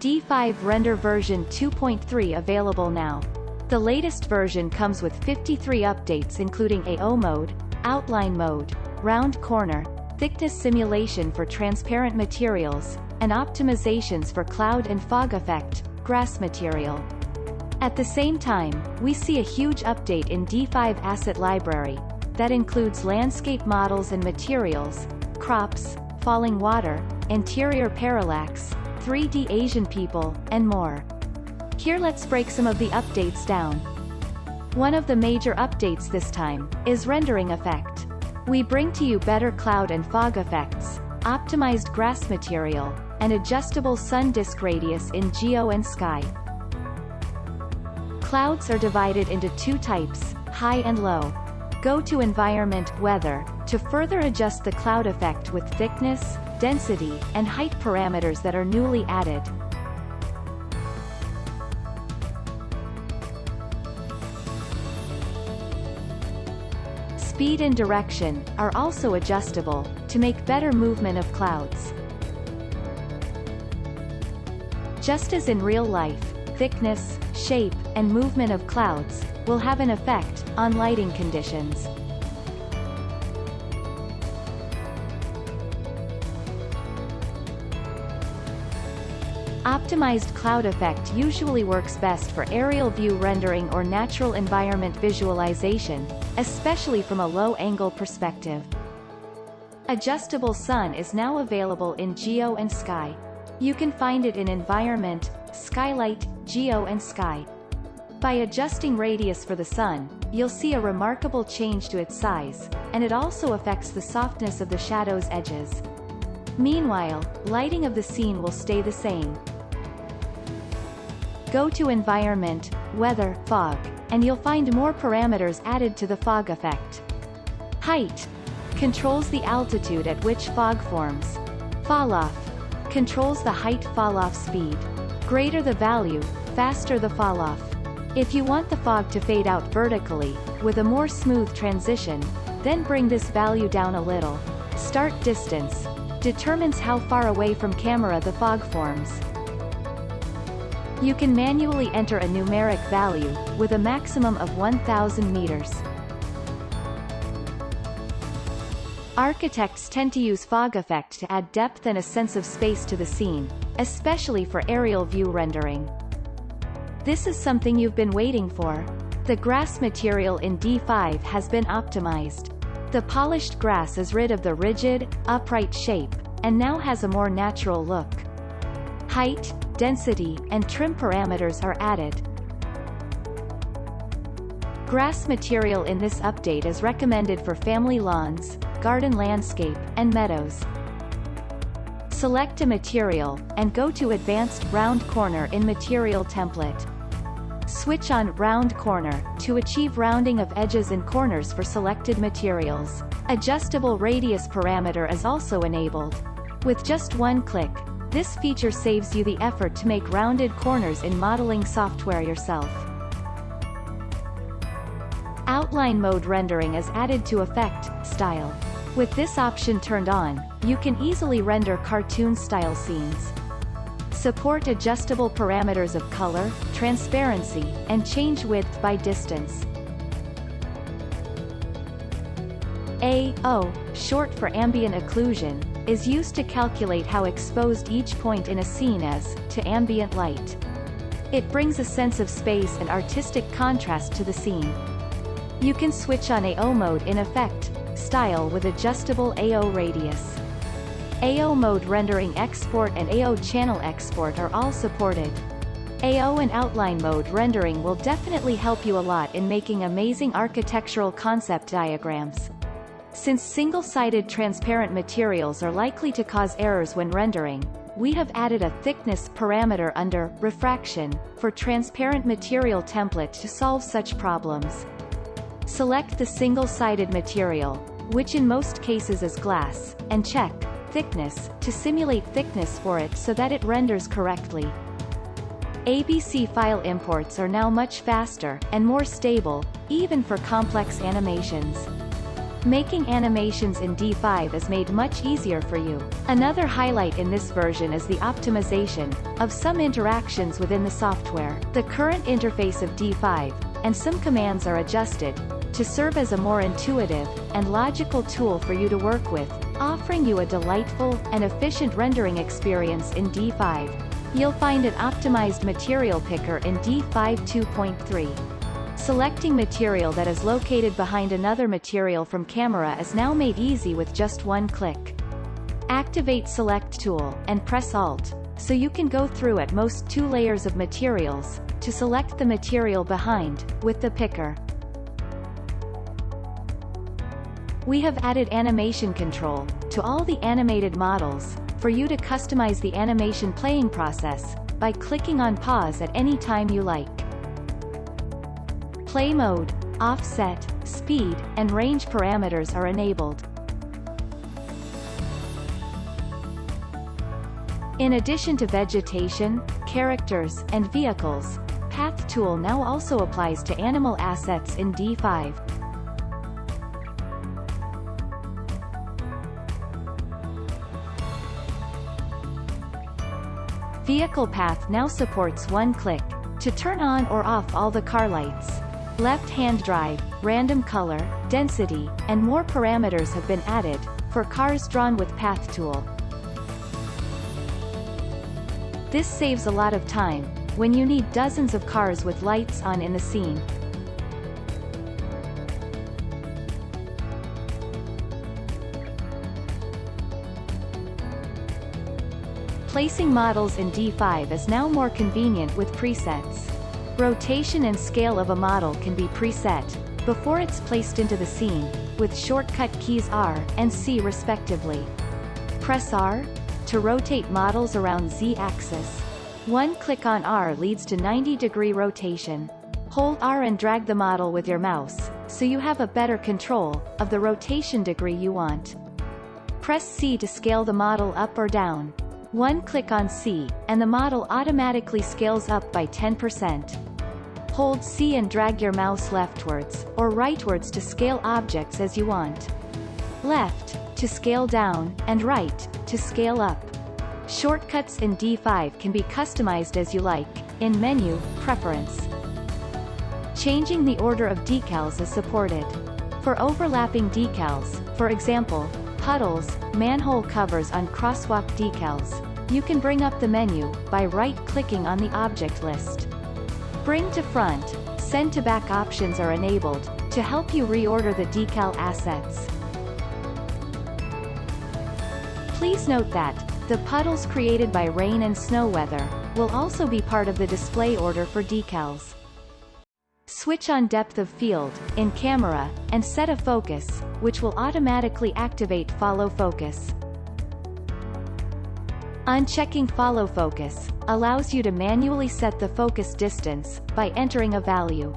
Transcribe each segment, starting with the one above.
D5 Render version 2.3 available now. The latest version comes with 53 updates including AO mode, outline mode, round corner, thickness simulation for transparent materials, and optimizations for cloud and fog effect, grass material. At the same time, we see a huge update in D5 Asset Library, that includes landscape models and materials, crops, falling water, interior parallax, 3D Asian people, and more. Here let's break some of the updates down. One of the major updates this time, is rendering effect. We bring to you better cloud and fog effects, optimized grass material, and adjustable sun disk radius in geo and sky. Clouds are divided into two types, high and low. Go to Environment, Weather, to further adjust the cloud effect with thickness, density, and height parameters that are newly added. Speed and direction, are also adjustable, to make better movement of clouds. Just as in real life, thickness, shape, and movement of clouds, will have an effect, on lighting conditions. Optimized cloud effect usually works best for aerial view rendering or natural environment visualization, especially from a low-angle perspective. Adjustable Sun is now available in Geo and Sky. You can find it in Environment, Skylight, Geo and Sky. By adjusting radius for the Sun, you'll see a remarkable change to its size, and it also affects the softness of the shadow's edges. Meanwhile, lighting of the scene will stay the same, Go to Environment, Weather, Fog, and you'll find more parameters added to the fog effect. Height controls the altitude at which fog forms. Falloff controls the height falloff speed. Greater the value, faster the falloff. If you want the fog to fade out vertically, with a more smooth transition, then bring this value down a little. Start distance determines how far away from camera the fog forms. You can manually enter a numeric value, with a maximum of 1000 meters. Architects tend to use fog effect to add depth and a sense of space to the scene, especially for aerial view rendering. This is something you've been waiting for. The grass material in D5 has been optimized. The polished grass is rid of the rigid, upright shape, and now has a more natural look. Height, density, and trim parameters are added. Grass material in this update is recommended for family lawns, garden landscape, and meadows. Select a material, and go to Advanced Round Corner in Material Template. Switch on Round Corner, to achieve rounding of edges and corners for selected materials. Adjustable radius parameter is also enabled. With just one click, this feature saves you the effort to make rounded corners in modeling software yourself. Outline mode rendering is added to Effect, Style. With this option turned on, you can easily render cartoon-style scenes. Support adjustable parameters of color, transparency, and change width by distance. AO, short for ambient occlusion, is used to calculate how exposed each point in a scene is, to ambient light. It brings a sense of space and artistic contrast to the scene. You can switch on AO mode in effect, style with adjustable AO radius. AO mode rendering export and AO channel export are all supported. AO and outline mode rendering will definitely help you a lot in making amazing architectural concept diagrams. Since single-sided transparent materials are likely to cause errors when rendering, we have added a thickness parameter under refraction for transparent material template to solve such problems. Select the single-sided material, which in most cases is glass, and check thickness to simulate thickness for it so that it renders correctly. ABC file imports are now much faster and more stable, even for complex animations. Making animations in D5 is made much easier for you. Another highlight in this version is the optimization of some interactions within the software. The current interface of D5, and some commands are adjusted, to serve as a more intuitive and logical tool for you to work with, offering you a delightful and efficient rendering experience in D5. You'll find an optimized material picker in D5 2.3. Selecting material that is located behind another material from camera is now made easy with just one click. Activate Select tool, and press Alt, so you can go through at most two layers of materials, to select the material behind, with the picker. We have added animation control, to all the animated models, for you to customize the animation playing process, by clicking on pause at any time you like. Play mode, offset, speed, and range parameters are enabled. In addition to vegetation, characters, and vehicles, Path tool now also applies to animal assets in D5. Vehicle Path now supports one click, to turn on or off all the car lights. Left-hand drive, random color, density, and more parameters have been added, for cars drawn with Path tool. This saves a lot of time, when you need dozens of cars with lights on in the scene. Placing models in D5 is now more convenient with presets. Rotation and scale of a model can be preset, before it's placed into the scene, with shortcut keys R and C respectively. Press R, to rotate models around Z-axis. One click on R leads to 90 degree rotation. Hold R and drag the model with your mouse, so you have a better control, of the rotation degree you want. Press C to scale the model up or down. One click on C, and the model automatically scales up by 10%. Hold C and drag your mouse leftwards, or rightwards to scale objects as you want. Left, to scale down, and right, to scale up. Shortcuts in D5 can be customized as you like, in Menu, Preference. Changing the order of decals is supported. For overlapping decals, for example, puddles, manhole covers on crosswalk decals, you can bring up the menu, by right-clicking on the object list. Bring to front, send to back options are enabled, to help you reorder the decal assets. Please note that, the puddles created by rain and snow weather, will also be part of the display order for decals. Switch on depth of field, in camera, and set a focus, which will automatically activate follow focus. Unchecking follow focus allows you to manually set the focus distance by entering a value.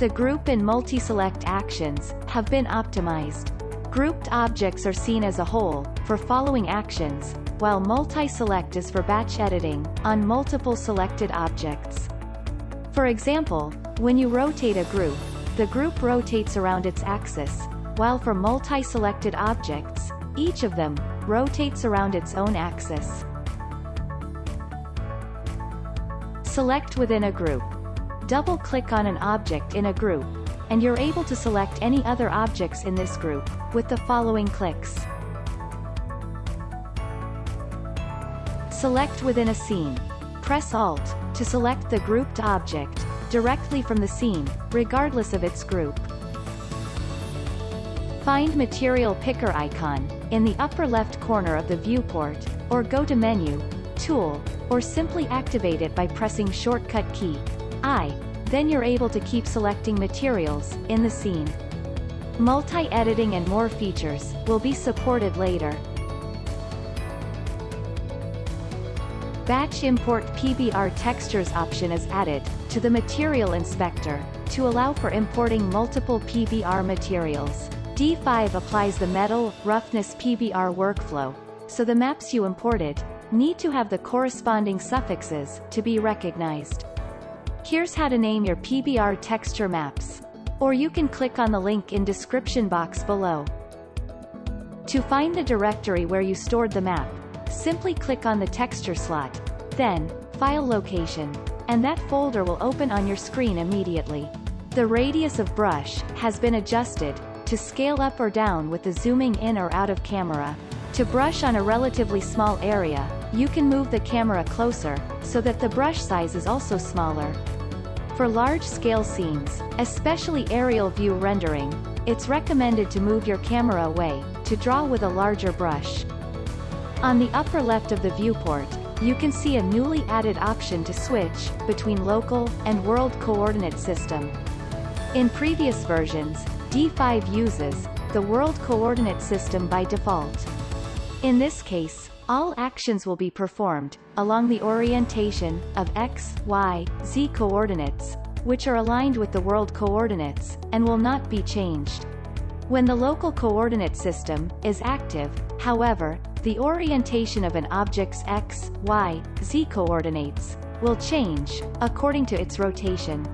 The group and multi-select actions have been optimized. Grouped objects are seen as a whole, for following actions, while multi-select is for batch editing, on multiple selected objects. For example, when you rotate a group, the group rotates around its axis, while for multi-selected objects, each of them, rotates around its own axis. Select within a group. Double-click on an object in a group, and you're able to select any other objects in this group, with the following clicks. Select within a scene. Press Alt, to select the grouped object, directly from the scene, regardless of its group. Find Material Picker icon, in the upper left corner of the viewport, or go to Menu, Tool, or simply activate it by pressing shortcut key I, then you're able to keep selecting materials, in the scene. Multi-editing and more features, will be supported later. Batch Import PBR Textures option is added, to the Material Inspector, to allow for importing multiple PBR materials. D5 applies the metal, roughness PBR workflow, so the maps you imported, need to have the corresponding suffixes, to be recognized. Here's how to name your PBR texture maps. Or you can click on the link in description box below. To find the directory where you stored the map, simply click on the texture slot, then, File Location, and that folder will open on your screen immediately. The radius of brush has been adjusted to scale up or down with the zooming in or out of camera. To brush on a relatively small area, you can move the camera closer, so that the brush size is also smaller. For large-scale scenes, especially aerial view rendering, it's recommended to move your camera away, to draw with a larger brush. On the upper left of the viewport, you can see a newly added option to switch between local and world coordinate system. In previous versions, D5 uses the world coordinate system by default. In this case, all actions will be performed along the orientation of x, y, z coordinates, which are aligned with the world coordinates, and will not be changed. When the local coordinate system is active, however, the orientation of an object's x, y, z coordinates will change, according to its rotation.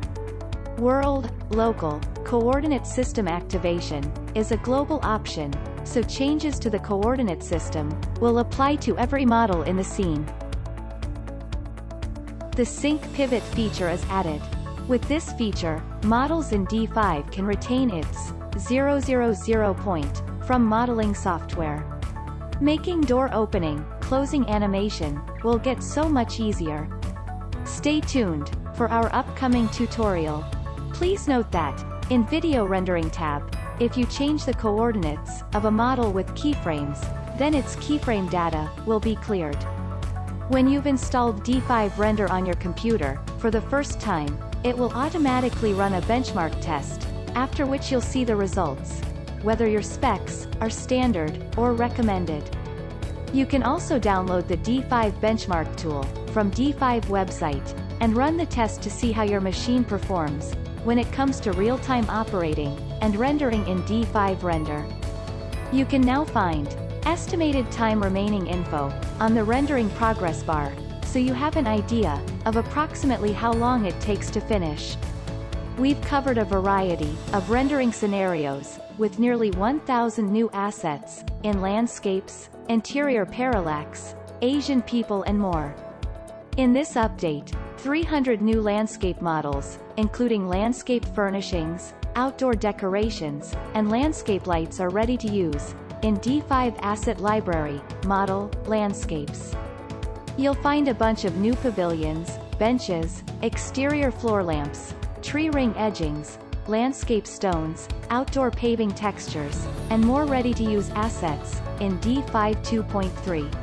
World, local, coordinate system activation is a global option, so changes to the coordinate system will apply to every model in the scene. The Sync Pivot feature is added. With this feature, models in D5 can retain its 000 point from modeling software. Making door opening, closing animation, will get so much easier. Stay tuned, for our upcoming tutorial. Please note that, in Video Rendering tab, if you change the coordinates of a model with keyframes, then its keyframe data will be cleared. When you've installed D5 Render on your computer, for the first time, it will automatically run a benchmark test, after which you'll see the results, whether your specs are standard or recommended. You can also download the D5 benchmark tool from D5 website and run the test to see how your machine performs when it comes to real-time operating and rendering in D5 Render. You can now find estimated time remaining info on the rendering progress bar, so you have an idea of approximately how long it takes to finish. We've covered a variety of rendering scenarios, with nearly 1,000 new assets, in landscapes, interior parallax, Asian people and more. In this update, 300 new landscape models, including landscape furnishings, outdoor decorations, and landscape lights are ready to use, in D5 Asset Library, Model, Landscapes. You'll find a bunch of new pavilions, benches, exterior floor lamps, tree ring edgings, landscape stones, outdoor paving textures, and more ready-to-use assets, in D5 2.3.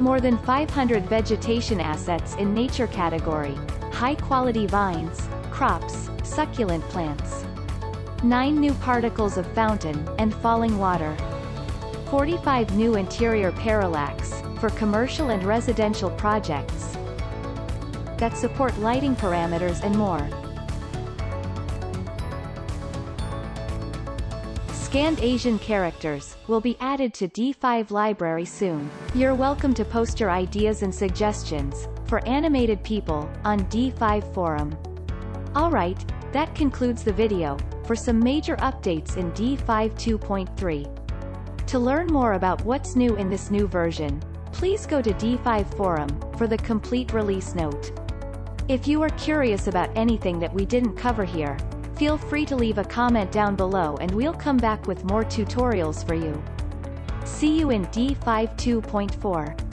More than 500 vegetation assets in nature category, high-quality vines, crops, succulent plants. 9 new particles of fountain and falling water. 45 new interior parallax, for commercial and residential projects that support lighting parameters and more. Scanned Asian characters will be added to D5 library soon. You're welcome to post your ideas and suggestions for animated people on D5 forum. Alright, that concludes the video for some major updates in D5 2.3. To learn more about what's new in this new version, please go to D5 forum for the complete release note. If you are curious about anything that we didn't cover here, Feel free to leave a comment down below and we'll come back with more tutorials for you. See you in D5 2.4.